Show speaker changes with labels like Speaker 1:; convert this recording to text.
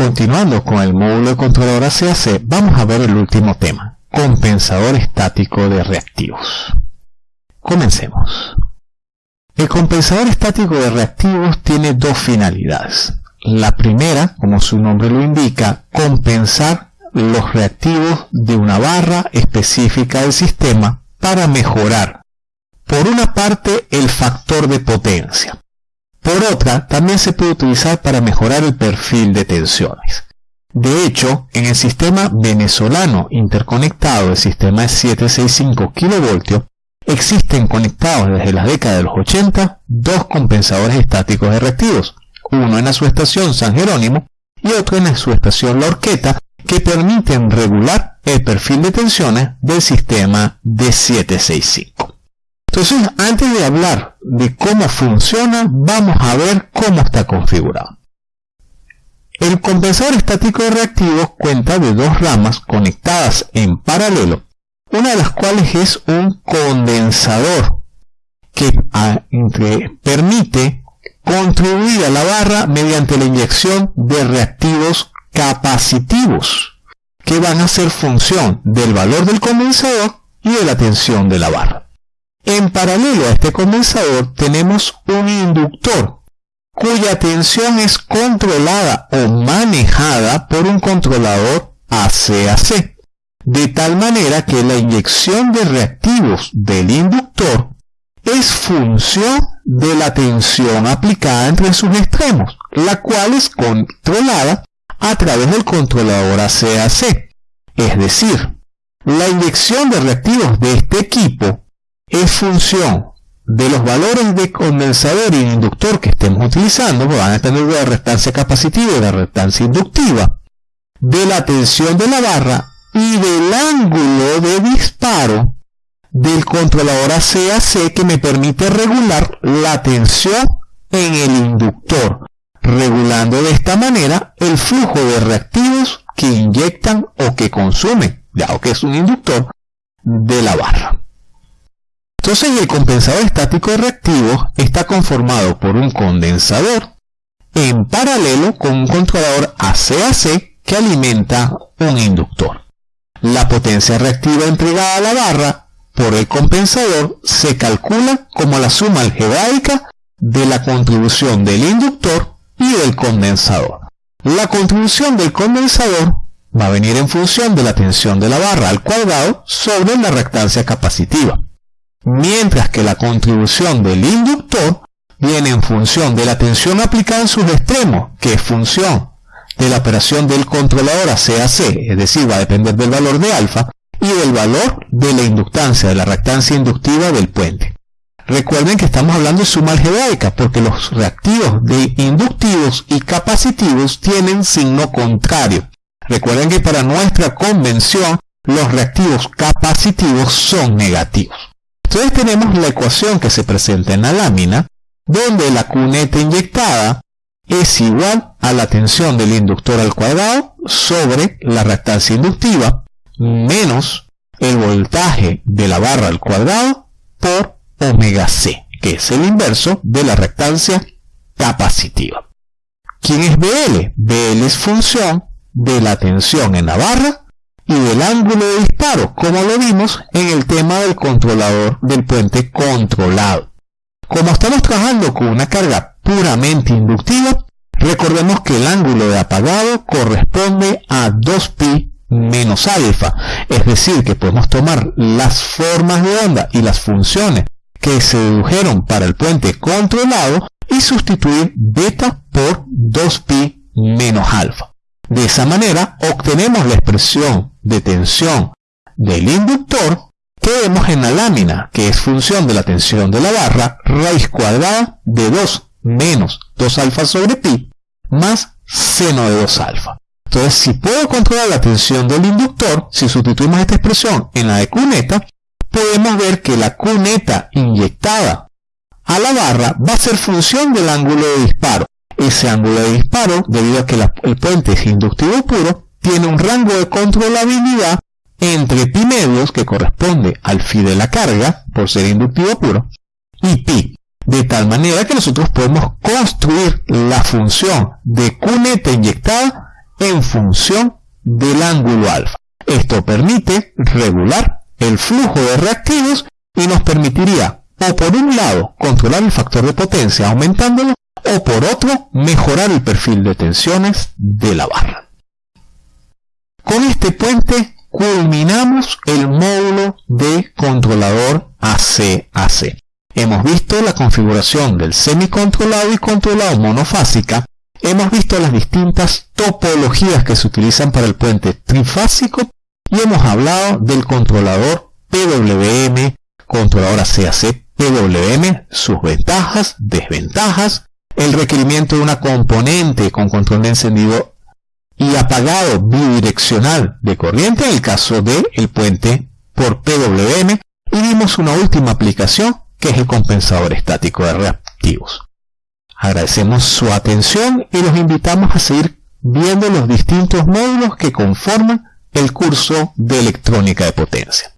Speaker 1: Continuando con el módulo de controlador ACAC, vamos a ver el último tema, compensador estático de reactivos. Comencemos. El compensador estático de reactivos tiene dos finalidades. La primera, como su nombre lo indica, compensar los reactivos de una barra específica del sistema para mejorar, por una parte, el factor de potencia. Por otra, también se puede utilizar para mejorar el perfil de tensiones. De hecho, en el sistema venezolano interconectado del sistema de 765 kV, existen conectados desde la década de los 80 dos compensadores estáticos reactivos, uno en la subestación San Jerónimo y otro en la subestación La Horqueta, que permiten regular el perfil de tensiones del sistema de 765. Entonces, antes de hablar de cómo funciona, vamos a ver cómo está configurado. El compensador estático de reactivos cuenta de dos ramas conectadas en paralelo, una de las cuales es un condensador que permite contribuir a la barra mediante la inyección de reactivos capacitivos que van a ser función del valor del condensador y de la tensión de la barra. En paralelo a este condensador tenemos un inductor cuya tensión es controlada o manejada por un controlador ACAC, de tal manera que la inyección de reactivos del inductor es función de la tensión aplicada entre sus extremos, la cual es controlada a través del controlador ACAC. Es decir, la inyección de reactivos de este equipo es función de los valores de condensador y inductor que estemos utilizando, pues van a tener la restancia capacitiva y la restancia inductiva, de la tensión de la barra y del ángulo de disparo del controlador ACAC que me permite regular la tensión en el inductor, regulando de esta manera el flujo de reactivos que inyectan o que consumen, ya que es un inductor, de la barra. Entonces el compensador estático de reactivos está conformado por un condensador en paralelo con un controlador ACAC que alimenta un inductor. La potencia reactiva entregada a la barra por el compensador se calcula como la suma algebraica de la contribución del inductor y del condensador. La contribución del condensador va a venir en función de la tensión de la barra al cuadrado sobre la reactancia capacitiva mientras que la contribución del inductor viene en función de la tensión aplicada en sus extremos, que es función de la operación del controlador ACAC, es decir, va a depender del valor de alfa, y del valor de la inductancia, de la reactancia inductiva del puente. Recuerden que estamos hablando de suma algebraica, porque los reactivos de inductivos y capacitivos tienen signo contrario. Recuerden que para nuestra convención, los reactivos capacitivos son negativos. Entonces tenemos la ecuación que se presenta en la lámina, donde la cuneta inyectada es igual a la tensión del inductor al cuadrado sobre la reactancia inductiva menos el voltaje de la barra al cuadrado por omega c, que es el inverso de la reactancia capacitiva. ¿Quién es BL? BL es función de la tensión en la barra y del ángulo de disparo, como lo vimos en el tema del controlador del puente controlado. Como estamos trabajando con una carga puramente inductiva, recordemos que el ángulo de apagado corresponde a 2pi menos alfa, es decir, que podemos tomar las formas de onda y las funciones que se dedujeron para el puente controlado y sustituir beta por 2pi menos alfa. De esa manera obtenemos la expresión de tensión del inductor que vemos en la lámina, que es función de la tensión de la barra, raíz cuadrada de 2 menos 2 alfa sobre pi, más seno de 2 alfa. Entonces, si puedo controlar la tensión del inductor, si sustituimos esta expresión en la de cuneta, podemos ver que la cuneta inyectada a la barra va a ser función del ángulo de disparo ese ángulo de disparo, debido a que el puente es inductivo puro, tiene un rango de controlabilidad entre pi medios, que corresponde al phi de la carga, por ser inductivo puro, y pi. De tal manera que nosotros podemos construir la función de cuneta inyectada en función del ángulo alfa. Esto permite regular el flujo de reactivos y nos permitiría o por un lado controlar el factor de potencia aumentándolo o por otro mejorar el perfil de tensiones de la barra. Con este puente culminamos el módulo de controlador AC-AC. Hemos visto la configuración del semicontrolado y controlado monofásica. Hemos visto las distintas topologías que se utilizan para el puente trifásico y hemos hablado del controlador PWM, controlador AC-AC PWM, sus ventajas, desventajas, el requerimiento de una componente con control de encendido y apagado bidireccional de corriente en el caso del el puente por PWM y vimos una última aplicación que es el compensador estático de reactivos. Agradecemos su atención y los invitamos a seguir viendo los distintos módulos que conforman el curso de electrónica de potencia.